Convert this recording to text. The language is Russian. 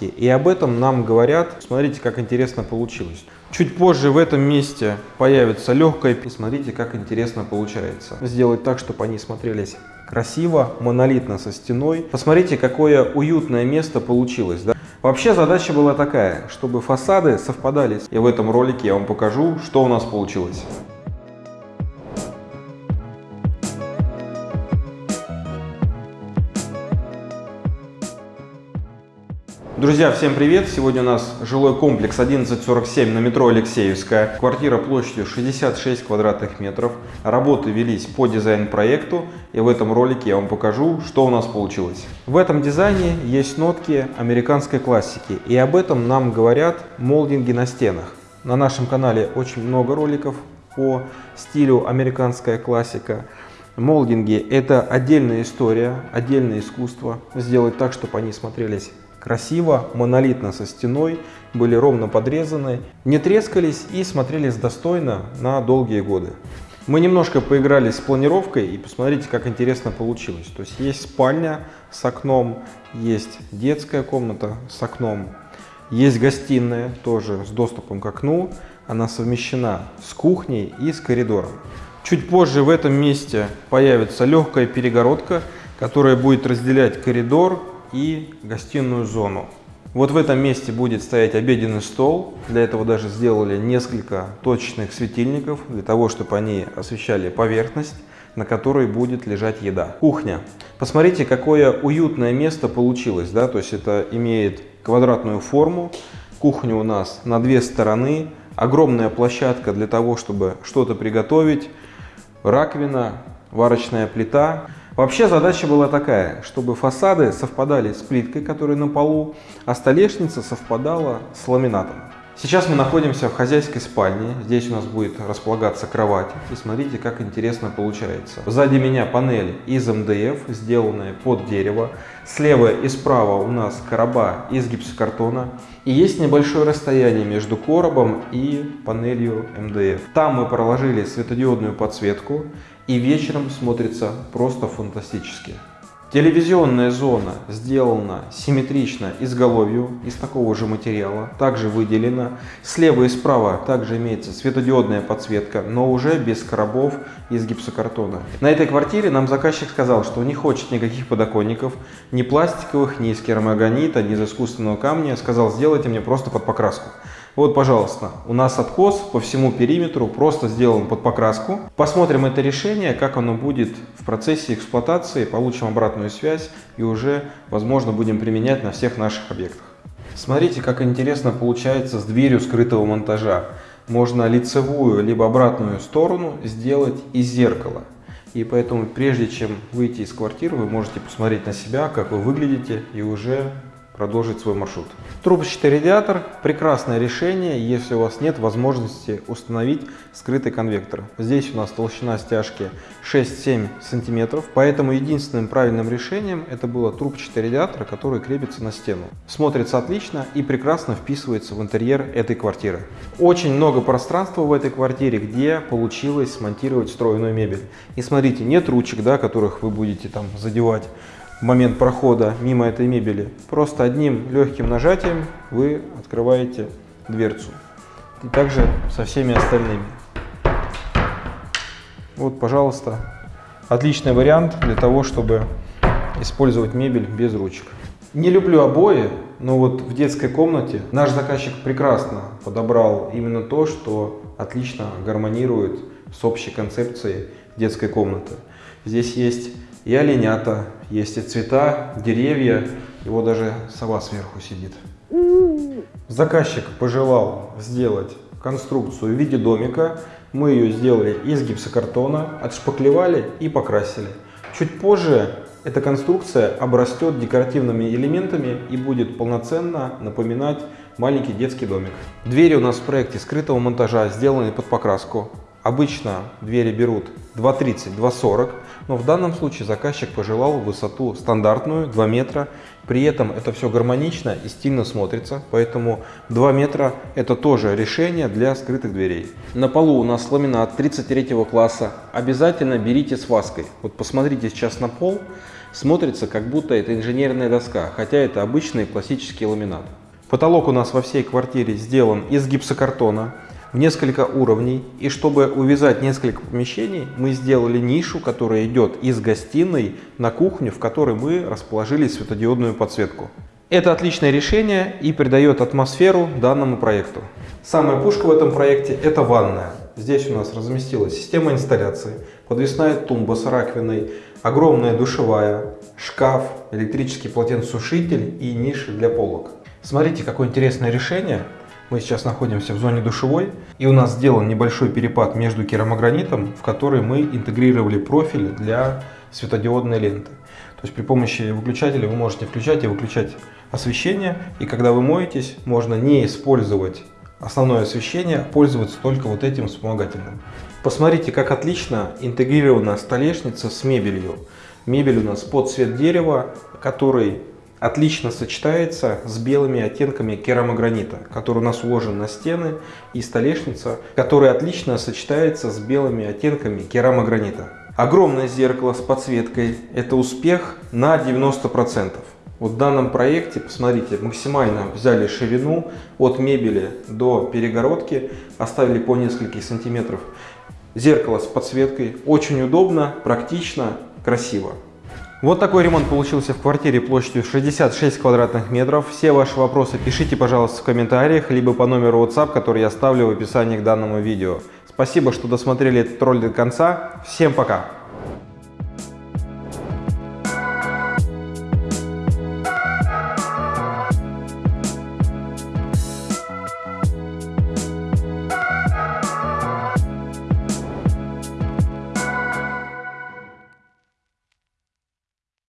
И об этом нам говорят, смотрите, как интересно получилось. Чуть позже в этом месте появится легкая, и смотрите, как интересно получается. Сделать так, чтобы они смотрелись красиво, монолитно со стеной. Посмотрите, какое уютное место получилось. Да? Вообще задача была такая, чтобы фасады совпадали. И в этом ролике я вам покажу, что у нас получилось. Друзья, всем привет! Сегодня у нас жилой комплекс 1147 на метро Алексеевская. Квартира площадью 66 квадратных метров. Работы велись по дизайн-проекту. И в этом ролике я вам покажу, что у нас получилось. В этом дизайне есть нотки американской классики. И об этом нам говорят молдинги на стенах. На нашем канале очень много роликов по стилю американская классика. Молдинги – это отдельная история, отдельное искусство. Сделать так, чтобы они смотрелись красиво, монолитно со стеной, были ровно подрезаны, не трескались и смотрелись достойно на долгие годы. Мы немножко поиграли с планировкой и посмотрите, как интересно получилось. То есть есть спальня с окном, есть детская комната с окном, есть гостиная тоже с доступом к окну. Она совмещена с кухней и с коридором. Чуть позже в этом месте появится легкая перегородка, которая будет разделять коридор и гостиную зону. Вот в этом месте будет стоять обеденный стол. Для этого даже сделали несколько точечных светильников, для того, чтобы они освещали поверхность, на которой будет лежать еда. Кухня. Посмотрите, какое уютное место получилось. Да? То есть это имеет квадратную форму. Кухня у нас на две стороны. Огромная площадка для того, чтобы что-то приготовить. Раковина, варочная плита. Вообще задача была такая, чтобы фасады совпадали с плиткой, которая на полу, а столешница совпадала с ламинатом. Сейчас мы находимся в хозяйской спальне. Здесь у нас будет располагаться кровать. И смотрите, как интересно получается. Сзади меня панель из МДФ, сделанная под дерево. Слева и справа у нас короба из гипсокартона. И есть небольшое расстояние между коробом и панелью МДФ. Там мы проложили светодиодную подсветку и вечером смотрится просто фантастически. Телевизионная зона сделана симметрично изголовью из такого же материала, также выделена. Слева и справа также имеется светодиодная подсветка, но уже без коробов из гипсокартона. На этой квартире нам заказчик сказал, что не хочет никаких подоконников, ни пластиковых, ни из керамогранита, ни из искусственного камня. Сказал, сделайте мне просто под покраску. Вот, пожалуйста, у нас откос по всему периметру просто сделан под покраску. Посмотрим это решение, как оно будет в процессе эксплуатации, получим обратную связь и уже, возможно, будем применять на всех наших объектах. Смотрите, как интересно получается с дверью скрытого монтажа. Можно лицевую либо обратную сторону сделать из зеркала. И поэтому, прежде чем выйти из квартиры, вы можете посмотреть на себя, как вы выглядите, и уже продолжить свой маршрут. Трубочный радиатор – прекрасное решение, если у вас нет возможности установить скрытый конвектор. Здесь у нас толщина стяжки 6-7 сантиметров, поэтому единственным правильным решением это было трубчатый радиатор, который крепится на стену. Смотрится отлично и прекрасно вписывается в интерьер этой квартиры. Очень много пространства в этой квартире, где получилось смонтировать встроенную мебель. И смотрите, нет ручек, да, которых вы будете там задевать момент прохода мимо этой мебели. Просто одним легким нажатием вы открываете дверцу. И также со всеми остальными. Вот, пожалуйста, отличный вариант для того, чтобы использовать мебель без ручек. Не люблю обои, но вот в детской комнате наш заказчик прекрасно подобрал именно то, что отлично гармонирует с общей концепцией детской комнаты. Здесь есть и оленята, есть и цвета, деревья, его даже сова сверху сидит. Заказчик пожелал сделать конструкцию в виде домика. Мы ее сделали из гипсокартона, отшпаклевали и покрасили. Чуть позже эта конструкция обрастет декоративными элементами и будет полноценно напоминать маленький детский домик. Двери у нас в проекте скрытого монтажа сделаны под покраску. Обычно двери берут 2,30, 2,40, но в данном случае заказчик пожелал высоту стандартную 2 метра. При этом это все гармонично и стильно смотрится, поэтому 2 метра это тоже решение для скрытых дверей. На полу у нас ламинат 33 класса. Обязательно берите с ваской. Вот посмотрите сейчас на пол. смотрится как будто это инженерная доска, хотя это обычный классический ламинат. Потолок у нас во всей квартире сделан из гипсокартона в несколько уровней. И чтобы увязать несколько помещений, мы сделали нишу, которая идет из гостиной на кухню, в которой мы расположили светодиодную подсветку. Это отличное решение и придает атмосферу данному проекту. Самая пушка в этом проекте – это ванная. Здесь у нас разместилась система инсталляции, подвесная тумба с раковиной, огромная душевая, шкаф, электрический полотенцесушитель и ниши для полок. Смотрите, какое интересное решение. Мы сейчас находимся в зоне душевой, и у нас сделан небольшой перепад между керамогранитом, в который мы интегрировали профиль для светодиодной ленты. То есть при помощи выключателя вы можете включать и выключать освещение, и когда вы моетесь, можно не использовать основное освещение, а пользоваться только вот этим вспомогательным. Посмотрите, как отлично интегрирована столешница с мебелью. Мебель у нас под цвет дерева, который отлично сочетается с белыми оттенками керамогранита, который у нас уложен на стены, и столешница, которая отлично сочетается с белыми оттенками керамогранита. Огромное зеркало с подсветкой – это успех на 90%. Вот в данном проекте, посмотрите, максимально взяли ширину от мебели до перегородки, оставили по несколько сантиметров. Зеркало с подсветкой, очень удобно, практично, красиво. Вот такой ремонт получился в квартире площадью 66 квадратных метров. Все ваши вопросы пишите, пожалуйста, в комментариях, либо по номеру WhatsApp, который я оставлю в описании к данному видео. Спасибо, что досмотрели этот ролик до конца. Всем пока!